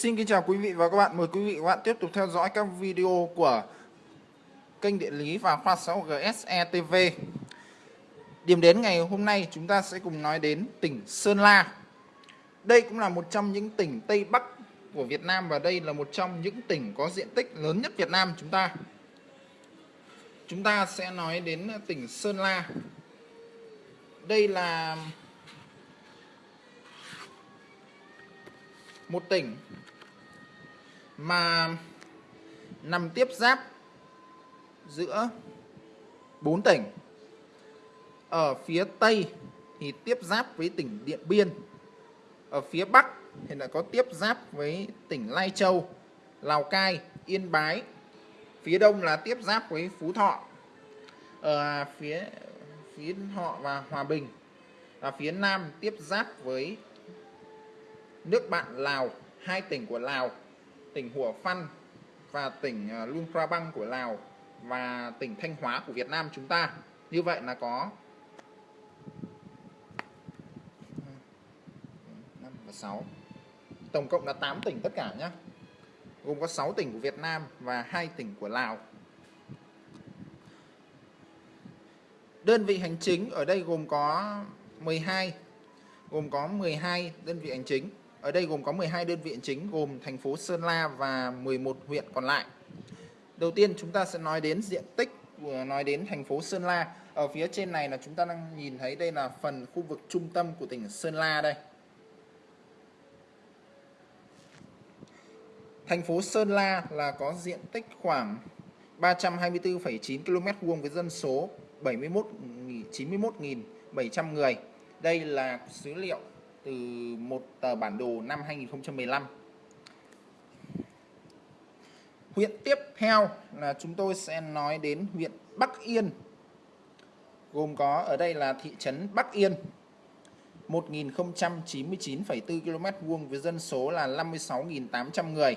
Xin kính chào quý vị và các bạn. Mời quý vị và các bạn tiếp tục theo dõi các video của kênh địa lý và khoa xã hội GSE TV. Điểm đến ngày hôm nay chúng ta sẽ cùng nói đến tỉnh Sơn La. Đây cũng là một trong những tỉnh Tây Bắc của Việt Nam và đây là một trong những tỉnh có diện tích lớn nhất Việt Nam chúng ta. Chúng ta sẽ nói đến tỉnh Sơn La. Đây là một tỉnh mà nằm tiếp giáp giữa bốn tỉnh. Ở phía tây thì tiếp giáp với tỉnh Điện Biên. Ở phía bắc thì lại có tiếp giáp với tỉnh Lai Châu, Lào Cai, Yên Bái. Phía đông là tiếp giáp với Phú Thọ. Ở phía phía họ và Hòa Bình. Và phía nam tiếp giáp với nước bạn Lào, hai tỉnh của Lào tỉnh Hủa Phăn và tỉnh à, Luang Prabang của Lào và tỉnh Thanh Hóa của Việt Nam chúng ta. Như vậy là có 5 và 6 tổng cộng là 8 tỉnh tất cả nhé gồm có 6 tỉnh của Việt Nam và 2 tỉnh của Lào. Đơn vị hành chính ở đây gồm có 12 gồm có 12 đơn vị hành chính ở đây gồm có 12 đơn vị chính gồm thành phố Sơn La và 11 huyện còn lại. Đầu tiên chúng ta sẽ nói đến diện tích nói đến thành phố Sơn La. Ở phía trên này là chúng ta đang nhìn thấy đây là phần khu vực trung tâm của tỉnh Sơn La đây. Thành phố Sơn La là có diện tích khoảng 324,9 km vuông với dân số 71 91.700 người. Đây là số liệu từ một tờ bản đồ năm 2015. Huyện tiếp theo là chúng tôi sẽ nói đến huyện Bắc Yên. Gồm có ở đây là thị trấn Bắc Yên 1099,4 km vuông với dân số là 56.800 người.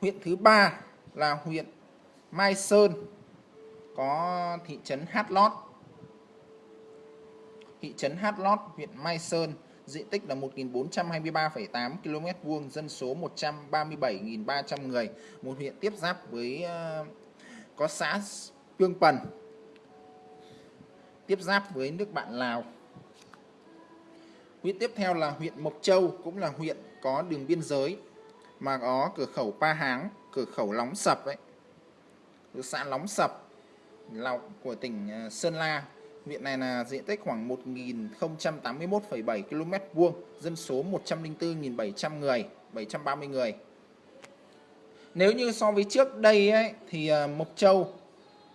Huyện thứ ba là huyện Mai Sơn có thị trấn Hát Lót thị trấn Hát Lót, huyện Mai Sơn, diện tích là 1.423,8 km vuông, dân số 137.300 người, một huyện tiếp giáp với ờ, có xã Tương Pần, tiếp giáp với nước bạn Lào. Huyện tiếp theo là huyện Mộc Châu, cũng là huyện có đường biên giới mà có cửa khẩu Pa Háng, cửa khẩu Lóng Sập ấy, xã Lóng Sập của tỉnh ờ, Sơn La. Huyện này là diện tích khoảng 1081,7 km vuông, dân số 104.700 người, 730 người. Nếu như so với trước đây ấy, thì à, Mộc Châu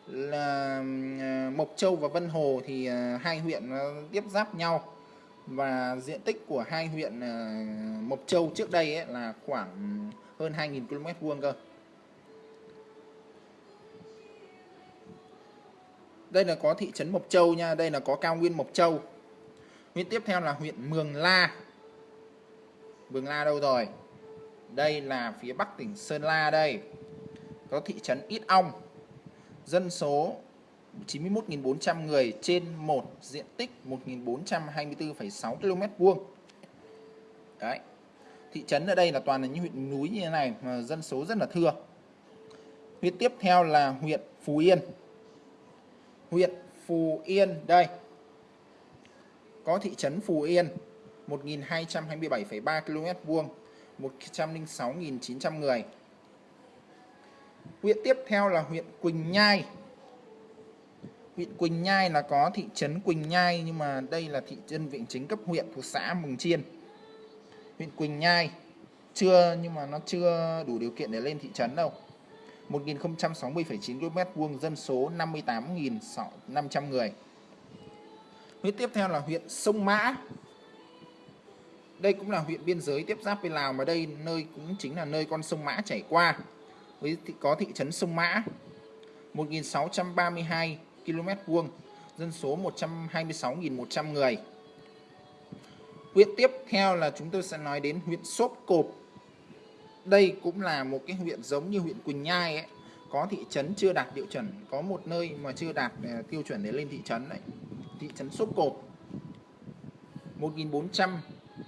là à, Mộc Châu và Vân Hồ thì à, hai huyện tiếp giáp nhau và diện tích của hai huyện Mộc Châu trước đây ấy là khoảng hơn 2.000 km vuông cơ. Đây là có thị trấn Mộc Châu nha đây là có cao nguyên Mộc Châu. Huyện tiếp theo là huyện Mường La. Mường La đâu rồi? Đây là phía bắc tỉnh Sơn La đây. Có thị trấn Ít Ong. Dân số 91.400 người trên một diện tích 1.424,6 km vuông. Đấy. Thị trấn ở đây là toàn là những huyện núi như thế này mà dân số rất là thưa. Huyện tiếp theo là huyện Phú Yên huyện Phù Yên. Đây có thị trấn Phù Yên 1.227,3 km vuông 106.900 người. Huyện tiếp theo là huyện Quỳnh Nhai. Huyện Quỳnh Nhai là có thị trấn Quỳnh Nhai nhưng mà đây là thị trấn viện chính cấp huyện thuộc xã Mừng Chiên. Huyện Quỳnh Nhai chưa nhưng mà nó chưa đủ điều kiện để lên thị trấn đâu. 1060,9 km vuông dân số 58.500 người. Huyện tiếp theo là huyện Sông Mã. Đây cũng là huyện biên giới tiếp giáp với Lào mà đây nơi cũng chính là nơi con sông Mã chảy qua. Với có thị trấn Sông Mã 1.632 km vuông, dân số 126.100 người. Huyện tiếp theo là chúng tôi sẽ nói đến huyện Sốp Cộp đây cũng là một cái huyện giống như huyện Quỳnh Nhai ấy có thị trấn chưa đạt tiêu chuẩn có một nơi mà chưa đạt à, tiêu chuẩn để lên thị trấn đấy, thị trấn Sốp Cộp 1.400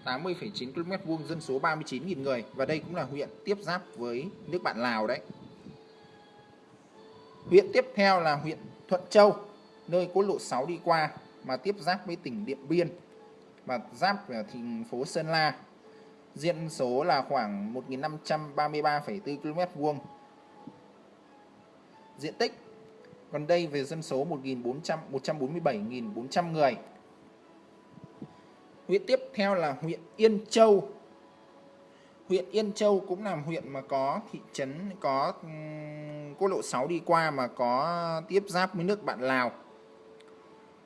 80,9 km vuông dân số 39.000 người và đây cũng là huyện tiếp giáp với nước bạn Lào đấy. Huyện tiếp theo là huyện Thuận Châu, nơi quốc lộ 6 đi qua mà tiếp giáp với tỉnh Điện Biên và giáp ở thành phố Sơn La. Diện số là khoảng 1.533,4 km vuông. Diện tích còn đây về dân số 1.400 147.400 người. Huyện tiếp theo là huyện Yên Châu. Huyện Yên Châu cũng là huyện mà có thị trấn có quốc lộ 6 đi qua mà có tiếp giáp với nước bạn Lào.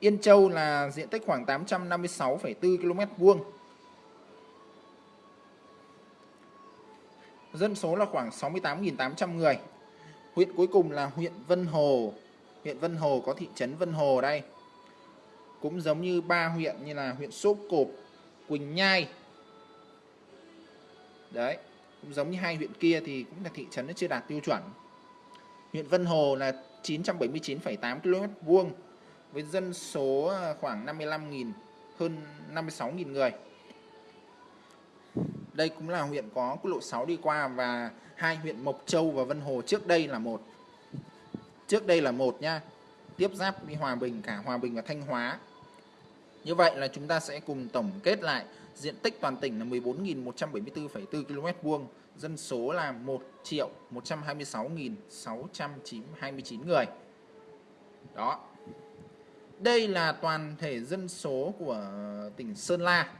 Yên Châu là diện tích khoảng 856,4 km vuông. Dân số là khoảng 68.800 người. Huyện cuối cùng là huyện Vân Hồ. Huyện Vân Hồ có thị trấn Vân Hồ đây. Cũng giống như ba huyện như là huyện Sốp Cộp, Quỳnh Nhai. Đấy, cũng giống như hai huyện kia thì cũng là thị trấn nó chưa đạt tiêu chuẩn. Huyện Vân Hồ là 979,8 km vuông với dân số à, khoảng 55.000 hơn 56.000 người. Đây cũng là huyện có quốc lộ 6 đi qua và hai huyện Mộc Châu và Vân Hồ trước đây là một. Trước đây là một nha. Tiếp giáp với Hòa Bình cả Hòa Bình và Thanh Hóa. Như vậy là chúng ta sẽ cùng tổng kết lại diện tích toàn tỉnh là 14.174,4 km vuông, dân số là 1 triệu 126.629 người. Đó. Đây là toàn thể dân số của tỉnh Sơn La.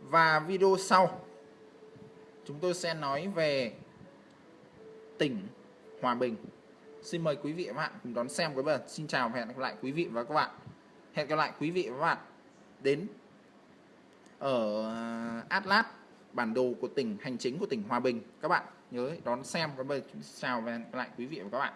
Và video sau chúng tôi sẽ nói về tỉnh Hòa Bình. Xin mời quý vị và các bạn cùng đón xem quý vị. Xin chào và hẹn gặp lại quý vị và các bạn. Hẹn gặp lại quý vị và các bạn đến ở Atlas, bản đồ của tỉnh, hành chính của tỉnh Hòa Bình các bạn nhớ đón xem các bạn chào và hẹn gặp lại quý vị và các bạn